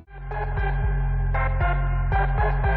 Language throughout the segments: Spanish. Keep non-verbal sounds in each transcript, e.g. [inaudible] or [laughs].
Thank you.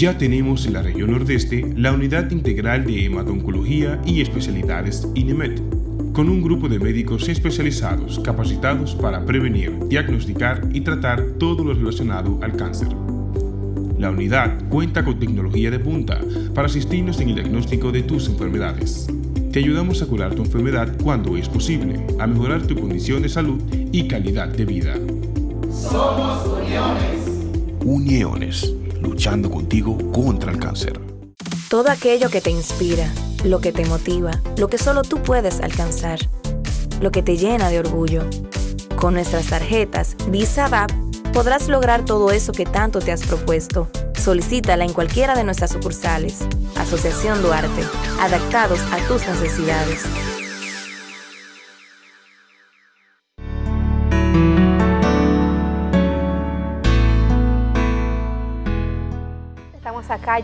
Ya tenemos en la región nordeste la Unidad Integral de Hematoncología y Especialidades INEMET, con un grupo de médicos especializados capacitados para prevenir, diagnosticar y tratar todo lo relacionado al cáncer. La unidad cuenta con tecnología de punta para asistirnos en el diagnóstico de tus enfermedades. Te ayudamos a curar tu enfermedad cuando es posible, a mejorar tu condición de salud y calidad de vida. Somos Uniones. Uniones luchando contigo contra el cáncer. Todo aquello que te inspira, lo que te motiva, lo que solo tú puedes alcanzar, lo que te llena de orgullo. Con nuestras tarjetas Visa VAP podrás lograr todo eso que tanto te has propuesto. Solicítala en cualquiera de nuestras sucursales. Asociación Duarte, adaptados a tus necesidades.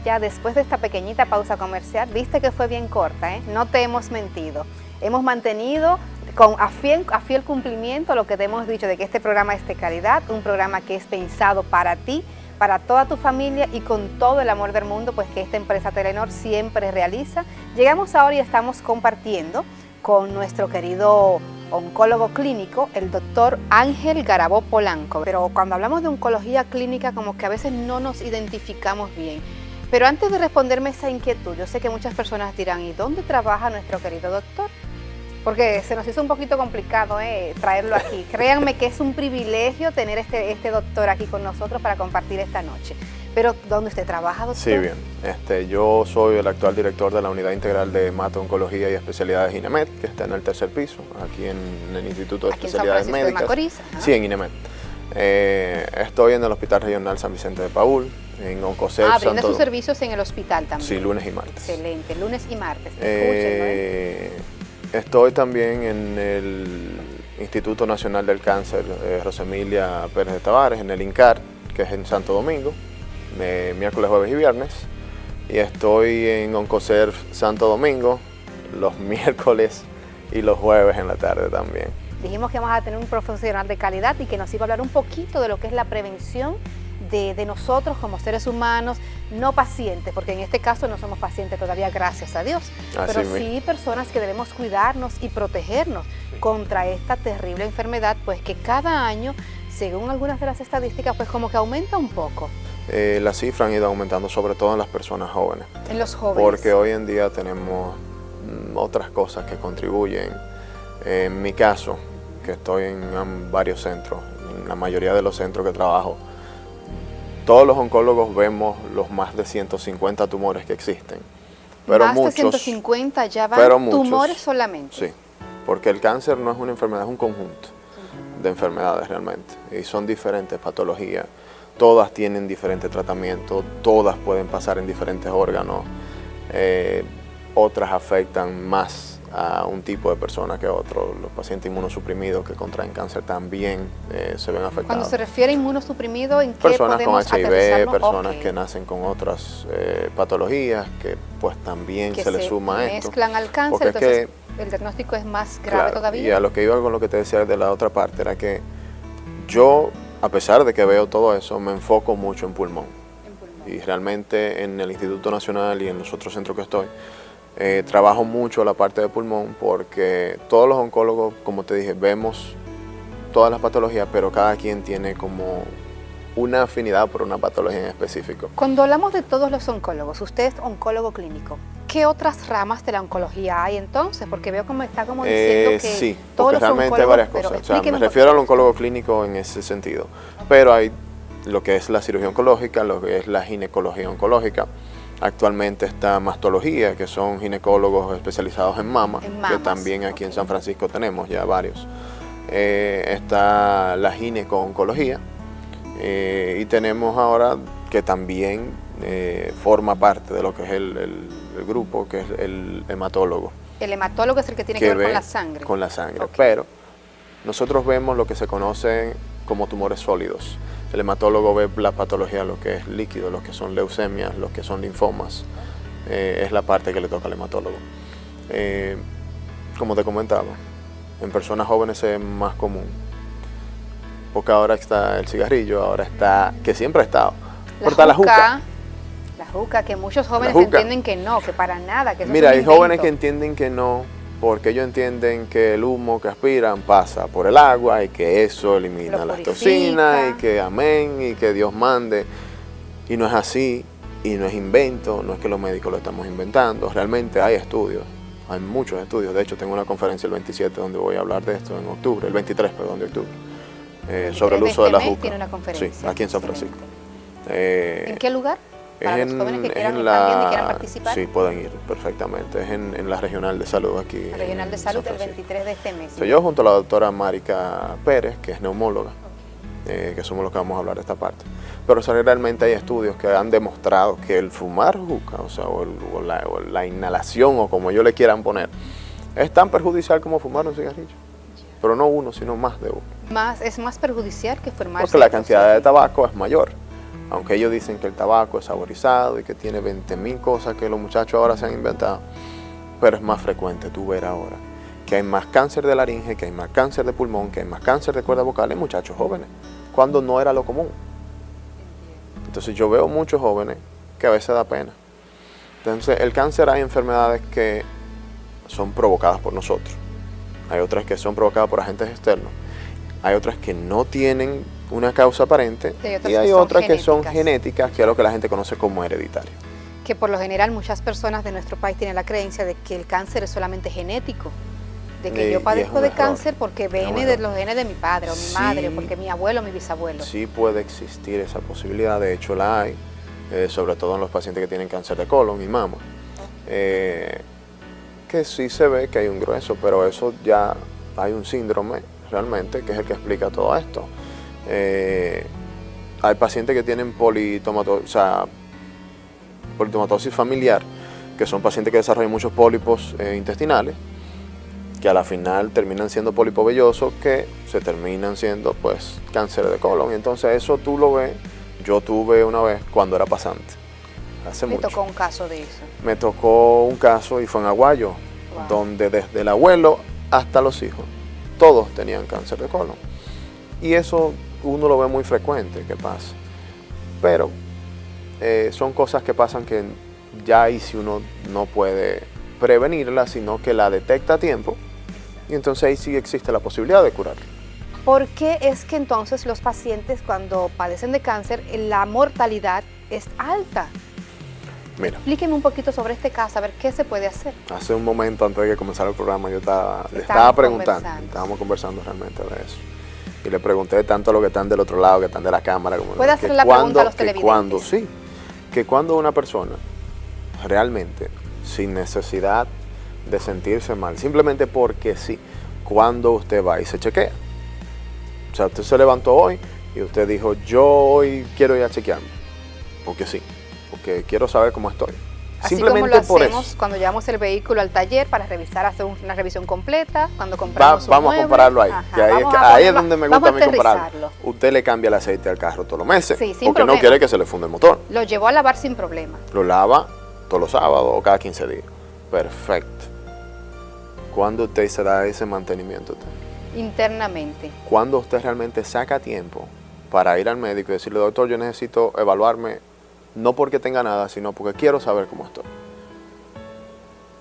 Ya después de esta pequeñita pausa comercial. Viste que fue bien corta, ¿eh? No te hemos mentido. Hemos mantenido con a fiel, a fiel cumplimiento lo que te hemos dicho de que este programa es de calidad, un programa que es pensado para ti, para toda tu familia y con todo el amor del mundo, pues que esta empresa Telenor siempre realiza. Llegamos ahora y estamos compartiendo con nuestro querido oncólogo clínico, el doctor Ángel Garabó Polanco. Pero cuando hablamos de oncología clínica, como que a veces no nos identificamos bien. Pero antes de responderme esa inquietud, yo sé que muchas personas dirán, ¿y dónde trabaja nuestro querido doctor? Porque se nos hizo un poquito complicado eh, traerlo aquí. [laughs] Créanme que es un privilegio tener este, este doctor aquí con nosotros para compartir esta noche. Pero, ¿dónde usted trabaja, doctor? Sí, bien. Este, yo soy el actual director de la Unidad Integral de Oncología y Especialidades INEMED, que está en el tercer piso, aquí en, el Instituto de Especialidades Médicas. De Macorís, sí, en INEMED. Eh, estoy en el Hospital Regional San Vicente de Paul, en Oncocep. Ah, brinda sus servicios en el hospital también. Sí, lunes y martes. Excelente, lunes y martes. Eh, estoy también en el Instituto Nacional del Cáncer, eh, Rosemilia Pérez de Tavares, en el INCAR, que es en Santo Domingo miércoles, jueves y viernes. Y estoy en Oncoserv Santo Domingo los [laughs] miércoles y los jueves en la tarde también. Dijimos que vamos a tener un profesional de calidad y que nos iba a hablar un poquito de lo que es la prevención de, nosotros como seres humanos, no pacientes, porque en este caso no somos pacientes todavía, gracias a Dios, pero sí personas que debemos cuidarnos y protegernos contra esta terrible enfermedad, pues que cada año, según algunas de las estadísticas, pues como que aumenta un poco. Eh, las cifras han ido aumentando, sobre todo en las personas jóvenes. En los jóvenes. Porque hoy en día tenemos mm, otras cosas que contribuyen. En mi caso, que estoy en varios centros, en la mayoría de los centros que trabajo, todos los oncólogos vemos los más de 150 tumores que existen. Pero más de 150 ya van tumores solamente. Sí, porque el cáncer no es una enfermedad, es un conjunto de enfermedades realmente. Y son diferentes patologías todas tienen diferente tratamiento, todas pueden pasar en diferentes órganos, eh, otras afectan más a un tipo de persona que a otro. Los pacientes inmunosuprimidos que contraen cáncer también eh, se ven afectados. Cuando se refiere a inmunosuprimido, ¿en qué Personas con HIV, personas que nacen con otras eh, patologías, que pues también se, les suma a esto. mezclan al cáncer, entonces el diagnóstico es más grave todavía. Y a lo que iba con lo que te decía de la otra parte, era que yo a pesar de que veo todo eso, me enfoco mucho en pulmón. Y realmente en el Instituto Nacional y en los otros centros que estoy, eh, trabajo mucho la parte de pulmón porque todos los oncólogos, como te dije, vemos todas las patologías, pero cada quien tiene como una afinidad por una patología en específico. Cuando hablamos de todos los oncólogos, usted es oncólogo clínico, ¿qué otras ramas de la oncología hay entonces? Porque veo como está como diciendo eh, que sí, todos realmente hay varias cosas. O sea, me refiero al oncólogo clínico en ese sentido. Pero hay lo que es la cirugía oncológica, lo que es la ginecología oncológica. Actualmente está mastología, que son ginecólogos especializados en mama, que también aquí en San Francisco tenemos ya varios. eh, está la gineco-oncología eh, y tenemos ahora que también eh, forma parte de lo que es el, grupo, que es el hematólogo. El hematólogo es el que tiene que, ver con la sangre. Con la sangre, pero nosotros vemos lo que se conoce como tumores sólidos. El hematólogo ve la patología, lo que es líquido, lo que son leucemias, lo que son linfomas. es la parte que le toca al hematólogo. como te comentaba, en personas jóvenes es más común. Porque ahora está el cigarrillo, ahora está, que siempre ha estado. La juca, la juca. La juca, que muchos jóvenes entienden que no, que para nada. Que Mira, hay jóvenes que entienden que no, porque ellos entienden que el humo que aspiran pasa por el agua y que eso elimina las toxinas y que amén y que Dios mande. Y no es así, y no es invento, no es que los médicos lo estamos inventando, realmente hay estudios hay muchos estudios, de hecho tengo una conferencia el 27 donde voy a hablar de esto en octubre, el 23, perdón, de octubre, eh, sobre el uso de, la este juca. Tiene una conferencia. Sí, aquí en San Francisco. Eh, ¿En qué lugar? Para los jóvenes que quieran la, y quieran participar. Sí, pueden ir perfectamente. Es en, la Regional de Salud aquí. La Regional de Salud el 23 de este mes. Soy yo junto a la doctora Marica Pérez, que es neumóloga, eh, que somos los que vamos a hablar de esta parte. Pero realmente hay estudios que han demostrado que el fumar juca, o sea, o, la, inhalación, o como ellos le quieran poner, es tan perjudicial como fumar un cigarrillo. Pero no uno, sino más de uno. Más, es más perjudicial que fumar Porque la cantidad de tabaco es mayor. Aunque ellos dicen que el tabaco es saborizado y que tiene 20.000 cosas que los muchachos ahora se han inventado, pero es más frecuente tú ver ahora que hay más cáncer de laringe, que hay más cáncer de pulmón, que hay más cáncer de cuerda vocal en muchachos jóvenes, cuando no era lo común. Entonces yo veo muchos jóvenes que a veces da pena. Entonces el cáncer hay enfermedades que son provocadas por nosotros. Hay otras que son provocadas por agentes externos. Hay otras que no tienen una causa aparente y hay otras, que, son genéticas, que es lo que la gente conoce como hereditario. Que por lo general muchas personas de nuestro país tienen la creencia de que el cáncer es solamente genético de que yo padezco de cáncer porque viene de los genes de mi padre o mi madre, porque mi abuelo o mi bisabuelo. Sí puede existir esa posibilidad, de hecho la hay, eh, sobre todo en los pacientes que tienen cáncer de colon y mama. Eh, que sí se ve que hay un grueso, pero eso ya hay un síndrome realmente que es el que explica todo esto. Eh, hay pacientes que tienen politomatosis, o sea, politomatosis familiar, que son pacientes que desarrollan muchos pólipos intestinales, que a la final terminan siendo polipovellosos que se terminan siendo pues cáncer de colon. Y entonces eso tú lo ves, yo tuve una vez cuando era pasante, hace ¿Me tocó un caso de eso? Me tocó un caso y fue en Aguayo, donde desde el abuelo hasta los hijos, todos tenían cáncer de colon. Y eso uno lo ve muy frecuente que pasa. Pero eh, son cosas que pasan que ya ahí si uno no puede prevenirla, sino que la detecta a tiempo y entonces ahí sí existe la posibilidad de curarla. ¿Por qué es que entonces los pacientes cuando padecen de cáncer la mortalidad es alta? Mira. Explíqueme un poquito sobre este caso, a ver qué se puede hacer. Hace un momento antes de que comenzara el programa yo estaba, le estaba preguntando, estábamos conversando realmente de eso. Y le pregunté tanto a los que están del otro lado, que están de la cámara, como ¿Puede hacer la pregunta a los televidentes? cuando, sí, que cuando una persona realmente, sin necesidad de sentirse mal, simplemente porque sí, cuando usted va y se chequea. O sea, usted se levantó hoy y usted dijo, yo hoy quiero ir a chequearme, porque sí, porque quiero saber cómo estoy. Simplemente como lo hacemos cuando llevamos el vehículo al taller para revisar, hacer una revisión completa, cuando compramos Vamos a compararlo ahí, ahí, es, donde me gusta a mí compararlo. Usted le cambia el aceite al carro todos los meses, porque no quiere que se le funde el motor. Lo llevó a lavar sin problema. Lo lava todos los sábados o cada 15 días. Perfecto. ¿Cuándo usted se da ese mantenimiento? Internamente. ¿Cuándo usted realmente saca tiempo para ir al médico y decirle, doctor, yo necesito evaluarme, no porque tenga nada, sino porque quiero saber cómo estoy?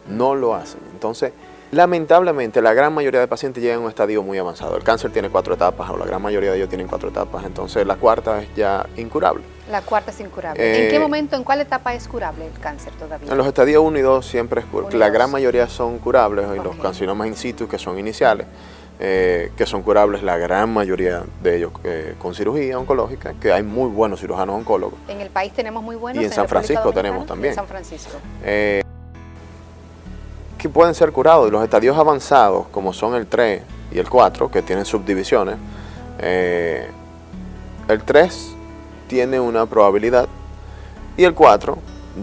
No lo hacen. Entonces, lamentablemente, la gran mayoría de pacientes llegan a un estadio muy avanzado. El cáncer tiene cuatro etapas, o la gran mayoría de ellos tienen cuatro etapas, entonces la cuarta es ya incurable. La cuarta es incurable. ¿En qué eh, momento, en cuál etapa es curable el cáncer todavía? En los estadios 1 y 2 siempre es curable. La gran mayoría son curables, y los carcinomas in situ, que son iniciales, eh, que son curables la gran mayoría de ellos eh, con cirugía oncológica, que hay muy buenos cirujanos oncólogos. En el país tenemos muy buenos. Y en, San Francisco tenemos también. En San Francisco. que pueden ser curados. Y los estadios avanzados, como son el 3 y el 4, que tienen subdivisiones. Eh, el 3 tiene una probabilidad y el 4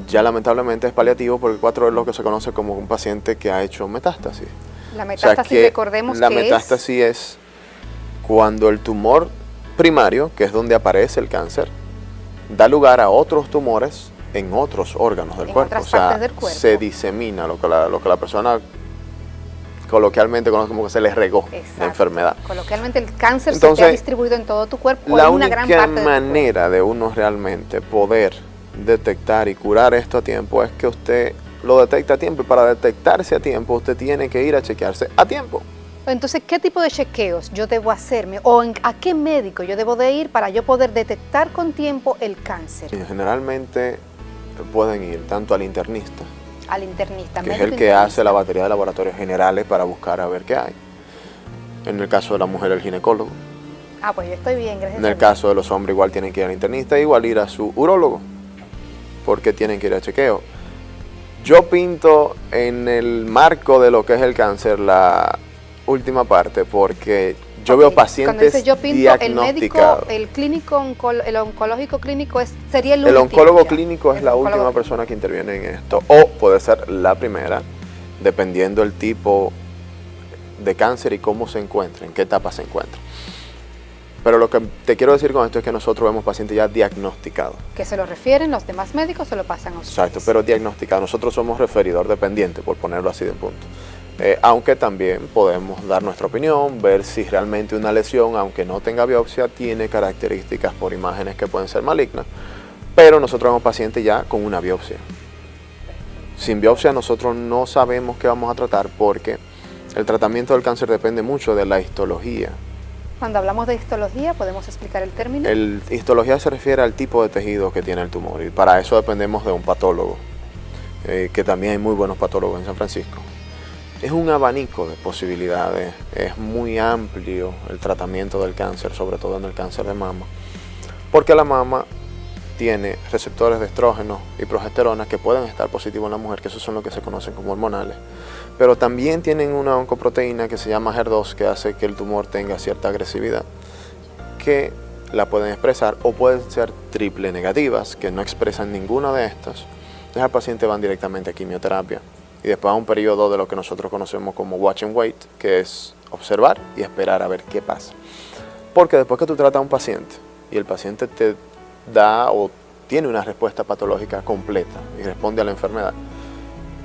ya lamentablemente es paliativo porque el 4 es lo que se conoce como un paciente que ha hecho metástasis. La metástasis, recordemos la metástasis es cuando el tumor primario, que es donde aparece el cáncer, da lugar a otros tumores en otros órganos del, cuerpo. o sea, del cuerpo. Se disemina lo que la, lo que la persona coloquialmente conoce como que se le regó la enfermedad. Coloquialmente el cáncer se ha distribuido en todo tu cuerpo. La una única gran parte manera de uno realmente poder detectar y curar esto a tiempo es que usted lo detecta a tiempo y para detectarse a tiempo usted tiene que ir a chequearse a tiempo. Entonces, ¿qué tipo de chequeos yo debo hacerme o a qué médico yo debo de ir para yo poder detectar con tiempo el cáncer? generalmente pueden ir tanto al internista, al internista, que es el que hace la batería de laboratorios generales para buscar a ver qué hay. En el caso de la mujer, el ginecólogo. Ah, pues yo estoy bien, gracias. En el caso de los hombres, igual tienen que ir al internista, igual ir a su urólogo, porque tienen que ir a chequeo. Yo pinto en el marco de lo que es el cáncer la última parte porque yo veo pacientes dice yo pinto, el médico, el clínico, el oncológico clínico es, sería el El oncólogo clínico es la última persona que interviene en esto o puede ser la primera dependiendo el tipo de cáncer y cómo se encuentra, en qué etapa se encuentra. Pero lo que te quiero decir con esto es que nosotros vemos pacientes ya diagnosticados. ¿Que se lo refieren los demás médicos se lo pasan a ustedes? Exacto, pero diagnosticados. Nosotros somos referidor dependiente, por ponerlo así de punto. Eh, aunque también podemos dar nuestra opinión, ver si realmente una lesión, aunque no tenga biopsia, tiene características por imágenes que pueden ser malignas, pero nosotros vemos pacientes ya con una biopsia. Sin biopsia nosotros no sabemos qué vamos a tratar porque el tratamiento del cáncer depende mucho de la histología. Cuando hablamos de histología, ¿podemos explicar el término? El histología se refiere al tipo de tejido que tiene el tumor y para eso dependemos de un patólogo, eh, que también hay muy buenos patólogos en San Francisco es un abanico de posibilidades, es muy amplio el tratamiento del cáncer, sobre todo en el cáncer de mama, porque la mama tiene receptores de estrógeno y progesterona que pueden estar positivos en la mujer, que esos son los que se conocen como hormonales, pero también tienen una oncoproteína que se llama HER2 que hace que el tumor tenga cierta agresividad, que la pueden expresar o pueden ser triple negativas, que no expresan ninguna de estas. Entonces al paciente van directamente a quimioterapia y después a un periodo de lo que nosotros conocemos como watch and wait, que es observar y esperar a ver qué pasa. Porque después que tú tratas a un paciente y el paciente te da o tiene una respuesta patológica completa y responde a la enfermedad,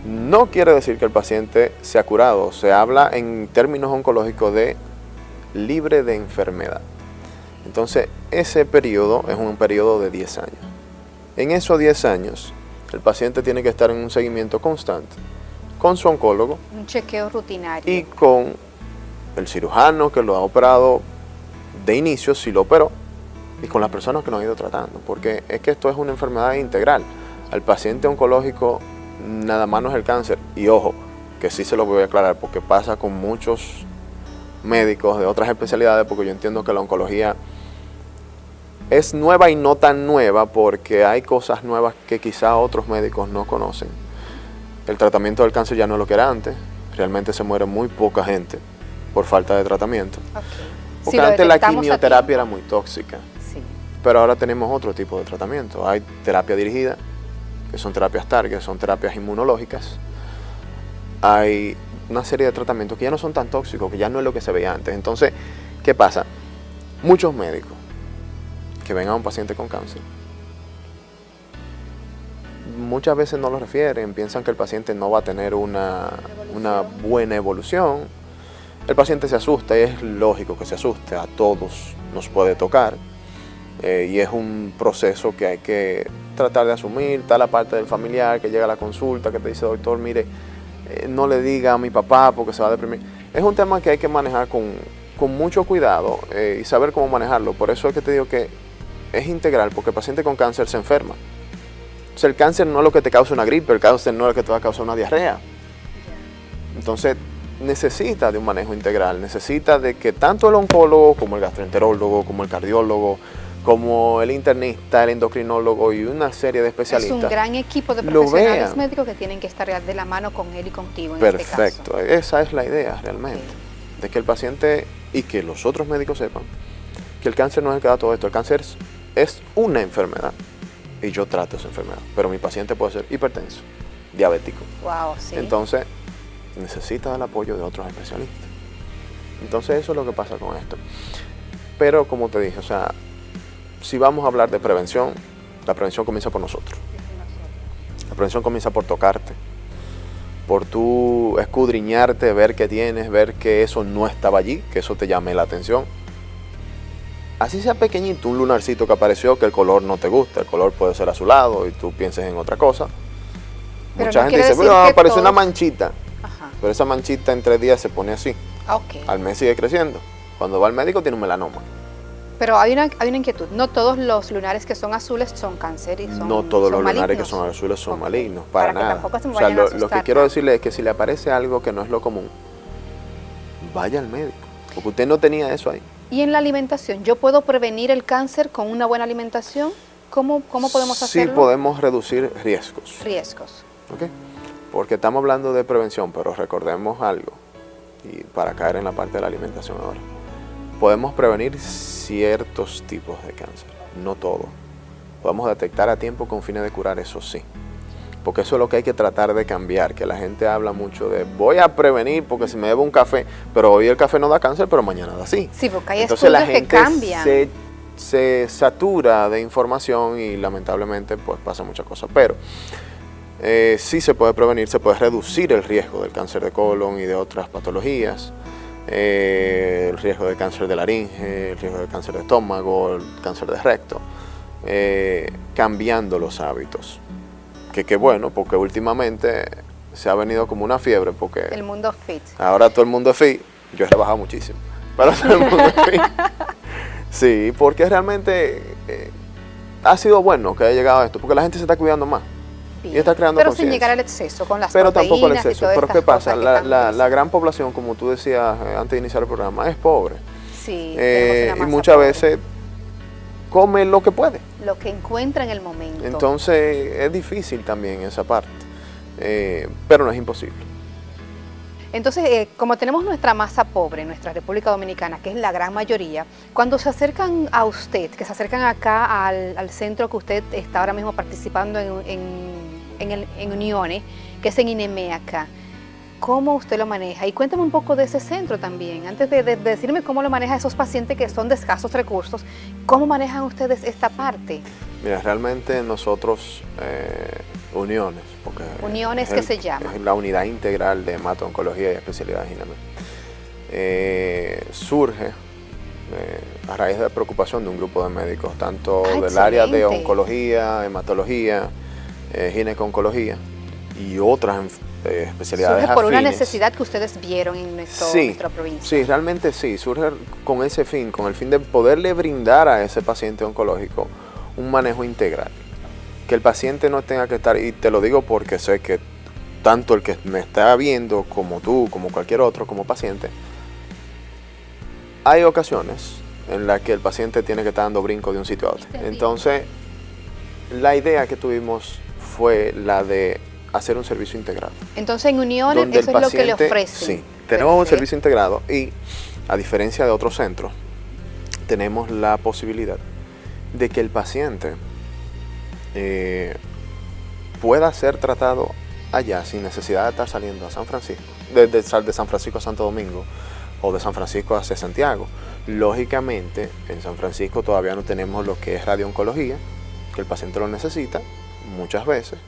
no quiere decir que el paciente se ha curado, se habla en términos oncológicos de libre de enfermedad. Entonces, ese periodo es un periodo de 10 años. En esos 10 años, el paciente tiene que estar en un seguimiento constante con su oncólogo. Un chequeo rutinario. Y con el cirujano que lo ha operado de inicio, si lo operó, y con las personas que nos ha ido tratando, porque es que esto es una enfermedad integral. Al paciente oncológico nada más no es el cáncer, y ojo, que sí se lo voy a aclarar, porque pasa con muchos médicos de otras especialidades, porque yo entiendo que la oncología es nueva y no tan nueva, porque hay cosas nuevas que quizá otros médicos no conocen el tratamiento del cáncer ya no es lo que era antes. Realmente se muere muy poca gente por falta de tratamiento. Porque antes la quimioterapia era muy tóxica. Pero ahora tenemos otro tipo de tratamiento. Hay terapia dirigida, que son terapias target, son terapias inmunológicas. Hay una serie de tratamientos que ya no son tan tóxicos, que ya no es lo que se veía antes. Entonces, ¿qué pasa? Muchos médicos que ven a un paciente con cáncer muchas veces no lo refieren, piensan que el paciente no va a tener una, buena evolución. El paciente se asusta y es lógico que se asuste, a todos nos puede tocar eh, y es un proceso que hay que tratar de asumir, está la parte del familiar que llega a la consulta, que te dice, doctor, mire, eh, no le diga a mi papá porque se va a deprimir. Es un tema que hay que manejar con, mucho cuidado eh, y saber cómo manejarlo. Por eso es que te digo que es integral, porque el paciente con cáncer se enferma el cáncer no es lo que te causa una gripe, el cáncer no es lo que te va a causar una diarrea. Entonces, necesita de un manejo integral, necesita de que tanto el oncólogo como el gastroenterólogo, como el cardiólogo, como el internista, el endocrinólogo y una serie de especialistas. Es un gran equipo de profesionales médicos que tienen que estar de la mano con él y contigo en Perfecto, este caso. esa es la idea realmente. de que el paciente y que los otros médicos sepan que el cáncer no es el que da todo esto, el cáncer es, es una enfermedad y yo trato esa enfermedad, pero mi paciente puede ser hipertenso, diabético. Wow, sí. Entonces, necesita el apoyo de otros especialistas. Entonces, eso es lo que pasa con esto. Pero, como te dije, o sea, si vamos a hablar de prevención, la prevención comienza por nosotros. La prevención comienza por tocarte, por tú escudriñarte, ver qué tienes, ver que eso no estaba allí, que eso te llame la atención. Así sea pequeñito, un lunarcito que apareció, que el color no te gusta, el color puede ser azulado y tú pienses en otra cosa. Pero Mucha no gente dice, bueno, apareció una manchita, Ajá. pero esa manchita en tres días se pone así. Ok. Al mes sigue creciendo. Cuando va al médico tiene un melanoma. Pero hay una, hay una inquietud. No todos los lunares que son azules son cáncer y son no todos los lunares que son azules son malignos, para, Para que nada. tampoco se me o sea, lo, que quiero decirle es que si le aparece algo que no es lo común, vaya al médico. Porque usted no tenía eso ahí. Y en la alimentación, ¿yo puedo prevenir el cáncer con una buena alimentación? ¿Cómo, cómo podemos Sí hacerlo? podemos reducir riesgos. Riesgos. ¿ok? Porque estamos hablando de prevención, pero recordemos algo, y para caer en la parte de la alimentación ahora. Podemos prevenir ciertos tipos de cáncer, no todo. Podemos detectar a tiempo con fines de curar, eso sí. Porque eso es lo que hay que tratar de cambiar, que la gente habla mucho de voy a prevenir porque si me bebo un café, pero hoy el café no da cáncer, pero mañana da sí. Sí, porque hay Entonces la estudios que gente cambian. se, se satura de información y lamentablemente pues pasa muchas cosas. Pero eh, sí se puede prevenir, se puede reducir el riesgo del cáncer de colon y de otras patologías, eh, el riesgo del cáncer de laringe, el riesgo del cáncer de estómago, el cáncer de recto, eh, cambiando los hábitos. Que qué bueno, porque últimamente se ha venido como una fiebre, porque El mundo fit. Ahora todo el mundo es fit. Yo he rebajado muchísimo. Pero todo el mundo es fit. [laughs] Sí, porque realmente eh, ha sido bueno que haya llegado a esto, porque la gente se está cuidando más. Bien. está creando Pero sin llegar al exceso, con las Pero tampoco y exceso. Pero ¿qué pasa? La, tanto la- gran población, como tú decías eh, antes de iniciar el programa, es pobre. Sí, Eh, y muchas pobre. veces come lo que puede. Lo que encuentra en el momento. Entonces es difícil también esa parte. Eh, pero no es imposible. Entonces, eh, como tenemos nuestra masa pobre nuestra República Dominicana, que es la gran mayoría, cuando se acercan a usted, que se acercan acá al, centro que usted está ahora mismo participando en, en- Uniones, que es en INEME acá, ¿cómo usted lo maneja? Y cuéntame un poco de ese centro también, antes de decirme cómo lo maneja esos pacientes que son de escasos recursos, ¿cómo manejan ustedes esta parte? Mira, realmente nosotros, eh, uniones, porque Uniones es que el- se llama. Es la unidad integral de hemato-oncología y especialidades INAME. Eh, surge eh, a raíz de la preocupación de un grupo de médicos, tanto Ah, del área de oncología, hematología, eh, gineco-oncología y otras eh, especialidades Surge por una necesidad que ustedes vieron en nuestro- Sí, nuestra provincia. Sí, realmente sí, surge con ese fin, con el fin de poderle brindar a ese paciente oncológico un manejo integral. Que el paciente no tenga que estar, y te lo digo porque sé que tanto el que me está viendo como tú, como cualquier otro, como paciente, hay ocasiones en las que el paciente tiene que estar dando brinco de un sitio a otro. Entonces, la idea que tuvimos fue la de hacer un servicio integrado Entonces en donde eso es lo que le paciente- ofrecen. Sí, tenemos un servicio integrado y a diferencia de otros centros, tenemos la posibilidad de que el paciente eh, pueda ser tratado allá sin necesidad de estar saliendo a San Francisco, de San Francisco a Santo Domingo o de San Francisco hacia Santiago. Lógicamente, en San Francisco todavía no tenemos lo que es radiooncología, que el paciente lo necesita muchas veces.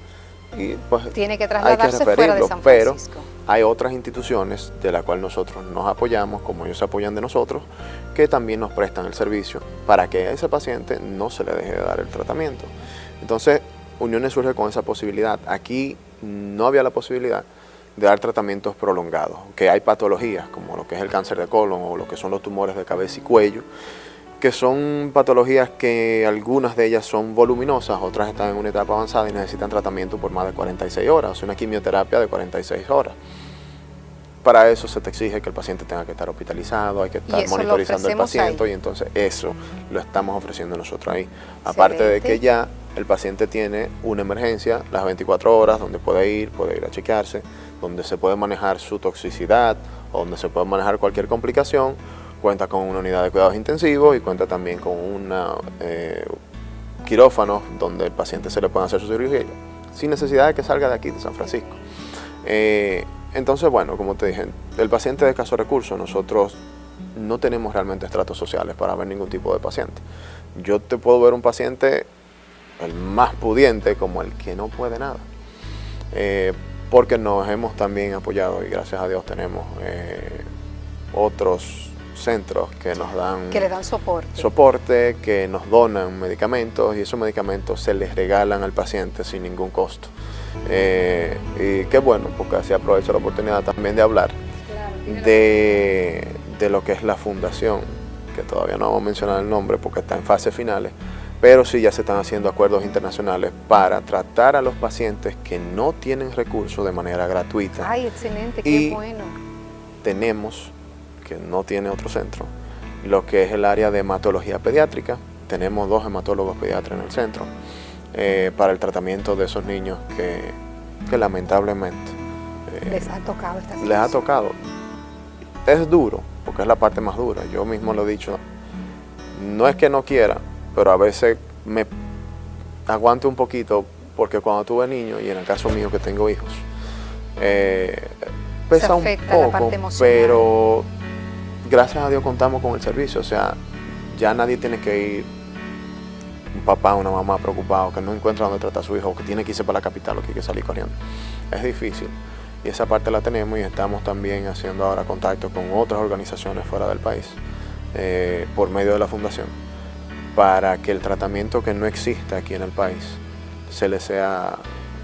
Y pues Tiene que hay que trasladarse fuera de San pero Francisco. hay otras instituciones de las cuales nosotros nos apoyamos, como ellos se apoyan de nosotros, que también nos prestan el servicio para que a ese paciente no se le deje de dar el tratamiento. Entonces, Uniones surge con esa posibilidad. Aquí no había la posibilidad de dar tratamientos prolongados, que hay patologías como lo que es el cáncer de colon o lo que son los tumores de cabeza y cuello, que son patologías que algunas de ellas son voluminosas, otras están en una etapa avanzada y necesitan tratamiento por más de 46 horas, o sea, una quimioterapia de 46 horas. Para eso se te exige que el paciente tenga que estar hospitalizado, hay que estar monitorizando al paciente ahí. y entonces eso lo estamos ofreciendo nosotros ahí. Aparte de que ya el paciente tiene una emergencia las 24 horas donde puede ir, puede ir a chequearse, donde se puede manejar su toxicidad donde se puede manejar cualquier complicación, cuenta con una unidad de cuidados intensivos y cuenta también con un eh, quirófano donde el paciente se le puede hacer su cirugía sin necesidad de que salga de aquí, de San Francisco. Eh, entonces, bueno, como te dije, el paciente de escaso recursos, nosotros no tenemos realmente estratos sociales para ver ningún tipo de paciente. Yo te puedo ver un paciente, el más pudiente, como el que no puede nada. Eh, porque nos hemos también apoyado y gracias a Dios tenemos eh, otros centros que nos dan... Que le dan soporte. Soporte, que nos donan medicamentos y esos medicamentos se les regalan al paciente sin ningún costo. Eh, y qué bueno, porque así aprovecho la oportunidad también de hablar de, de lo que es la fundación, que todavía no vamos a mencionar el nombre porque está en fase finales, pero sí ya se están haciendo acuerdos internacionales para tratar a los pacientes que no tienen recursos de manera gratuita. Ay, excelente, qué bueno. Tenemos, que no tiene otro centro, lo que es el área de hematología pediátrica. Tenemos dos hematólogos pediatras en el centro eh, para el tratamiento de esos niños que, lamentablemente eh, les ha tocado esta Les ha tocado. Es duro, porque es la parte más dura. Yo mismo lo he dicho. No es que no quiera, pero a veces me aguanto un poquito porque cuando tuve niño, y en el caso mío que tengo hijos, eh, pesa un poco, pero gracias a Dios contamos con el servicio, o sea, ya nadie tiene que ir, un papá, una mamá preocupado, que no encuentra dónde tratar a su hijo, que tiene que irse para la capital o que hay que salir corriendo. Es difícil. Y esa parte la tenemos y estamos también haciendo ahora contacto con otras organizaciones fuera del país eh, por medio de la fundación para que el tratamiento que no existe aquí en el país se le sea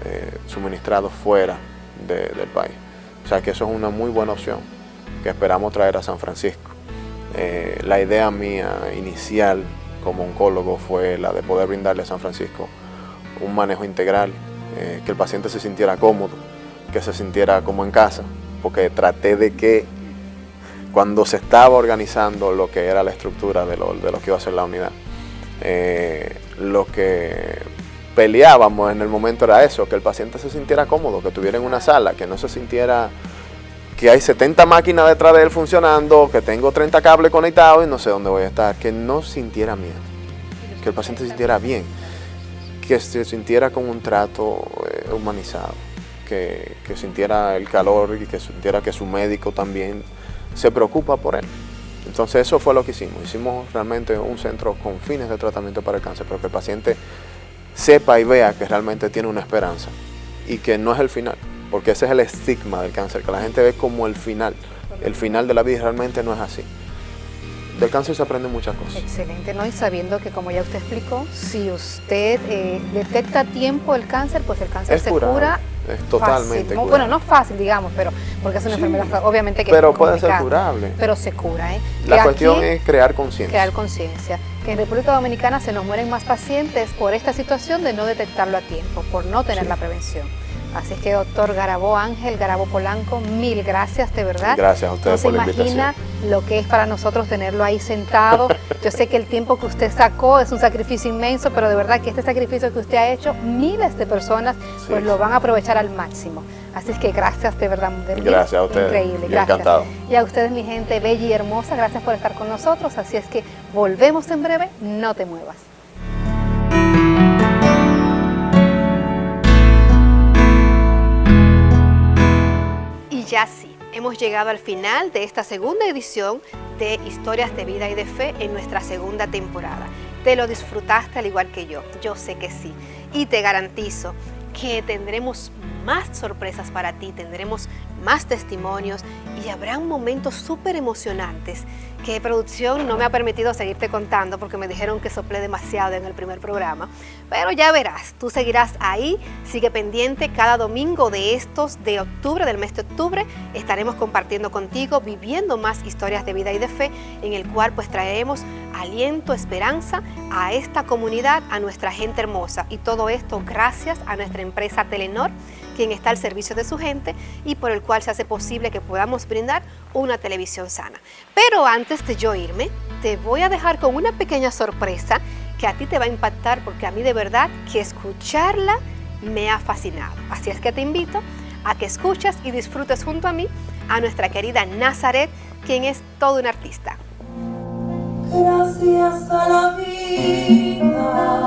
eh, suministrado fuera del país. O sea que eso es una muy buena opción que esperamos traer a San Francisco. Eh, la idea mía inicial como oncólogo fue la de poder brindarle a San Francisco un manejo integral, eh, que el paciente se sintiera cómodo, que se sintiera como en casa, porque traté de que cuando se estaba organizando lo que era la estructura de lo, de lo que iba a ser la unidad, eh, lo que peleábamos en el momento era eso, que el paciente se sintiera cómodo, que estuviera en una sala, que no se sintiera que hay 70 máquinas detrás de él funcionando, que tengo 30 cables conectados y no sé dónde voy a estar, que no sintiera miedo, que el paciente se sintiera bien, que se sintiera con un trato eh, humanizado, que, que sintiera el calor y que sintiera que su médico también se preocupa por él. Entonces eso fue lo que hicimos. Hicimos realmente un centro con fines de tratamiento para el cáncer, pero que el paciente sepa y vea que realmente tiene una esperanza y que no es el final, porque ese es el estigma del cáncer, que la gente ve como el final. El final de la vida realmente no es así. Del cáncer se aprende muchas cosas. Excelente, ¿no? Y sabiendo que, como ya usted explicó, si usted eh, detecta a tiempo el cáncer, pues el cáncer se cura es totalmente fácil. Bueno, no fácil, digamos, pero porque es una enfermedad obviamente que Pero puede ser curable. Pero se cura, ¿eh? La cuestión es crear conciencia. Crear conciencia. Que en República Dominicana se nos mueren más pacientes por esta situación de no detectarlo a tiempo, por no tener la prevención. Así que, doctor Garabó Ángel, Garabó Polanco, mil gracias, de verdad. Gracias a ustedes no se imagina lo que es para nosotros tenerlo ahí sentado. [laughs] Yo sé que el tiempo que usted sacó es un sacrificio inmenso, pero de verdad que este sacrificio que usted ha hecho, miles de personas pues lo van a aprovechar al máximo. Así es que gracias, de verdad. gracias a ustedes. Increíble, gracias. Encantado. Y a ustedes, mi gente bella y hermosa, gracias por estar con nosotros. Así es que volvemos en breve, no te muevas. Ya sí, hemos llegado al final de esta segunda edición de Historias de Vida y de Fe en nuestra segunda temporada. ¿Te lo disfrutaste al igual que yo? Yo sé que sí. Y te garantizo que tendremos más sorpresas para ti, tendremos más testimonios y habrán momentos súper emocionantes que producción no me ha permitido seguirte contando porque me dijeron que soplé demasiado en el primer programa. Pero ya verás, tú seguirás ahí, sigue pendiente cada domingo de estos de octubre, del mes de octubre, estaremos compartiendo contigo, viviendo más historias de vida y de fe, en el cual pues traeremos aliento, esperanza a esta comunidad, a nuestra gente hermosa. Y todo esto gracias a nuestra empresa Telenor, quien está al servicio de su gente y por el cual se hace posible que podamos brindar una televisión sana. Pero antes de yo irme, te voy a dejar con una pequeña sorpresa que a ti te va a impactar porque a mí de verdad que escucharla me ha fascinado. Así es que te invito a que escuches y disfrutes junto a mí a nuestra querida Nazaret, quien es todo un artista. Gracias a la vida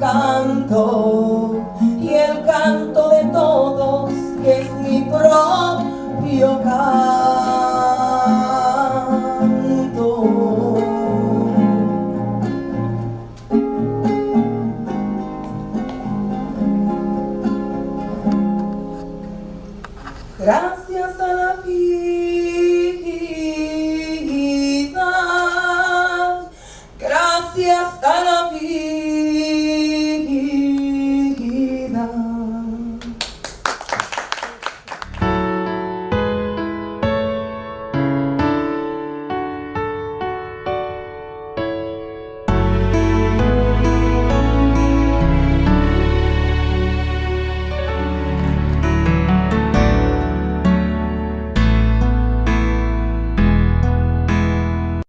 Gracias.